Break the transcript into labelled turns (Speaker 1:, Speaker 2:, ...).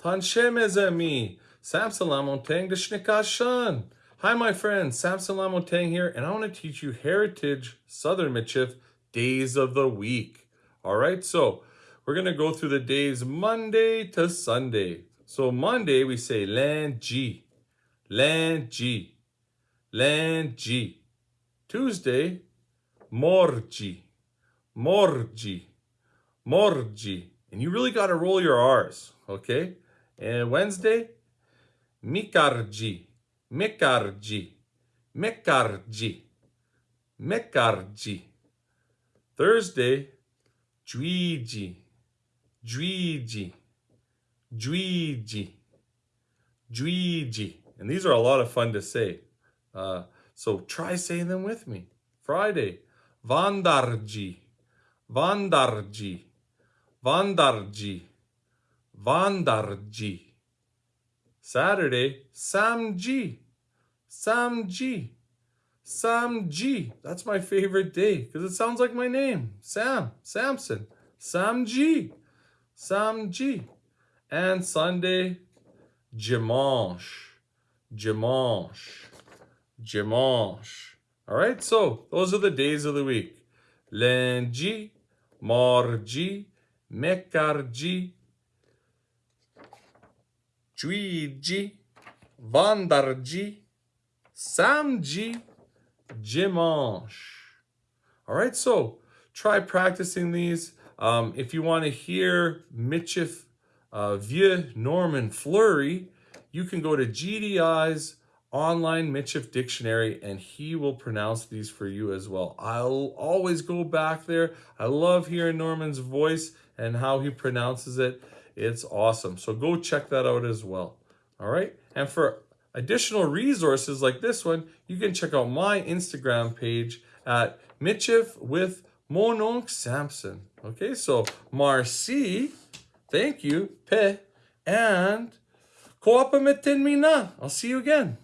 Speaker 1: Tanshe mes amis. Lamontagne Deshnikashan. Hi, my friends. Samson Lamontagne here, and I want to teach you Heritage Southern Michif days of the week. All right, so we're going to go through the days Monday to Sunday. So Monday, we say lundi, lundi, lundi. Tuesday, morgi, morgi, morgi. And you really got to roll your R's, okay? And Wednesday, mikarji, mikarji, mikarji, mikarji. Thursday, juiji, juiji, juiji, juiji. And these are a lot of fun to say. Uh, so try saying them with me. Friday, vandarji, vandarji, vandarji, vandarji. Saturday, samji, samji, samji. That's my favorite day because it sounds like my name, Sam, Samson, samji, samji. And Sunday, dimanche, dimanche, dimanche. All right, so those are the days of the week. Lundi, mardi, mercredi, jeudi, vendredi, samedi, dimanche. All right, so try practicing these. Um, if you want to hear Michif uh, Vieux Norman Fleury, you can go to GDI's online Michif dictionary and he will pronounce these for you as well. I'll always go back there. I love hearing Norman's voice and how he pronounces it. It's awesome. So go check that out as well. All right. And for additional resources like this one, you can check out my Instagram page at Michif with Mononk Samson. Okay. So Marcy, thank you, Pe, and Koapa Metin Mina. I'll see you again.